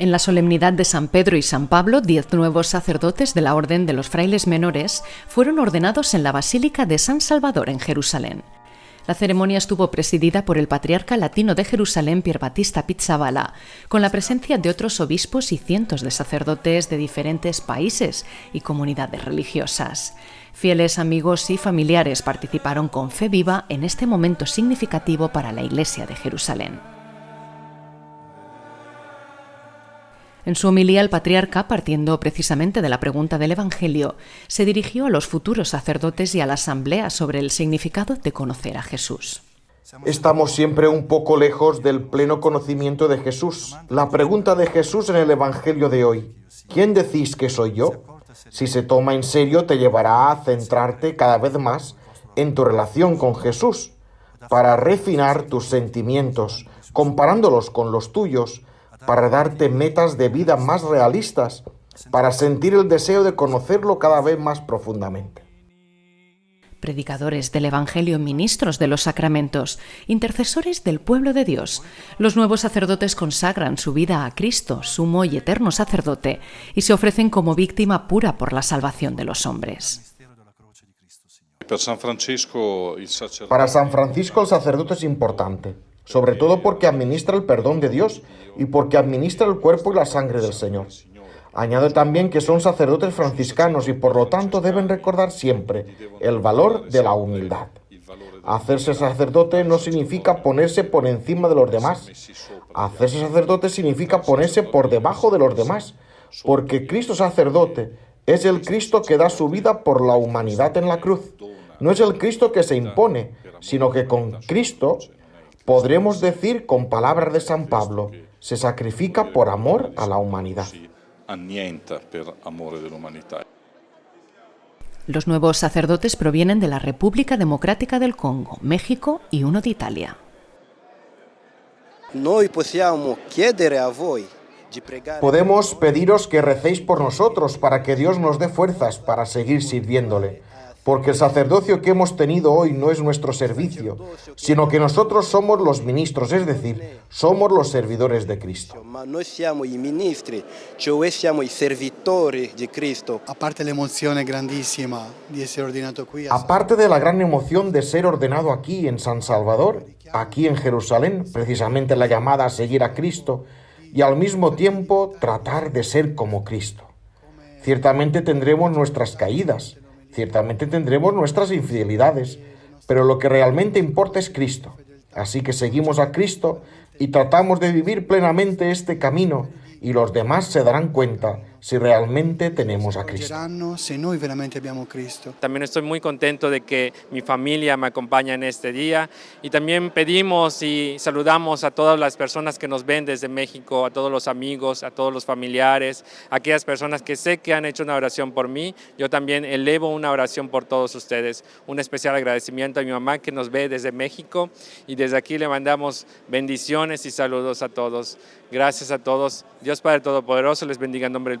En la solemnidad de San Pedro y San Pablo, diez nuevos sacerdotes de la Orden de los Frailes Menores fueron ordenados en la Basílica de San Salvador en Jerusalén. La ceremonia estuvo presidida por el patriarca latino de Jerusalén, Batista Pizzabala, con la presencia de otros obispos y cientos de sacerdotes de diferentes países y comunidades religiosas. Fieles amigos y familiares participaron con fe viva en este momento significativo para la Iglesia de Jerusalén. En su homilía, el patriarca, partiendo precisamente de la pregunta del Evangelio, se dirigió a los futuros sacerdotes y a la asamblea sobre el significado de conocer a Jesús. Estamos siempre un poco lejos del pleno conocimiento de Jesús. La pregunta de Jesús en el Evangelio de hoy, ¿quién decís que soy yo? Si se toma en serio, te llevará a centrarte cada vez más en tu relación con Jesús, para refinar tus sentimientos, comparándolos con los tuyos, para darte metas de vida más realistas, para sentir el deseo de conocerlo cada vez más profundamente. Predicadores del Evangelio, ministros de los sacramentos, intercesores del pueblo de Dios, los nuevos sacerdotes consagran su vida a Cristo, sumo y eterno sacerdote, y se ofrecen como víctima pura por la salvación de los hombres. Para San Francisco el sacerdote es importante sobre todo porque administra el perdón de Dios y porque administra el cuerpo y la sangre del Señor. Añade también que son sacerdotes franciscanos y por lo tanto deben recordar siempre el valor de la humildad. Hacerse sacerdote no significa ponerse por encima de los demás. Hacerse sacerdote significa ponerse por debajo de los demás, porque Cristo sacerdote es el Cristo que da su vida por la humanidad en la cruz. No es el Cristo que se impone, sino que con Cristo Podremos decir con palabras de San Pablo, se sacrifica por amor a la humanidad. Los nuevos sacerdotes provienen de la República Democrática del Congo, México y uno de Italia. Podemos pediros que recéis por nosotros para que Dios nos dé fuerzas para seguir sirviéndole porque el sacerdocio que hemos tenido hoy no es nuestro servicio, sino que nosotros somos los ministros, es decir, somos los servidores de Cristo. Aparte la emoción grandísima de ser ordenado aquí. Aparte de la gran emoción de ser ordenado aquí en San Salvador, aquí en Jerusalén, precisamente la llamada a seguir a Cristo, y al mismo tiempo tratar de ser como Cristo. Ciertamente tendremos nuestras caídas, Ciertamente tendremos nuestras infidelidades, pero lo que realmente importa es Cristo. Así que seguimos a Cristo y tratamos de vivir plenamente este camino y los demás se darán cuenta si realmente tenemos a Cristo. También estoy muy contento de que mi familia me acompaña en este día y también pedimos y saludamos a todas las personas que nos ven desde México, a todos los amigos, a todos los familiares, a aquellas personas que sé que han hecho una oración por mí. Yo también elevo una oración por todos ustedes. Un especial agradecimiento a mi mamá que nos ve desde México y desde aquí le mandamos bendiciones y saludos a todos. Gracias a todos. Dios Padre Todopoderoso les bendiga en nombre del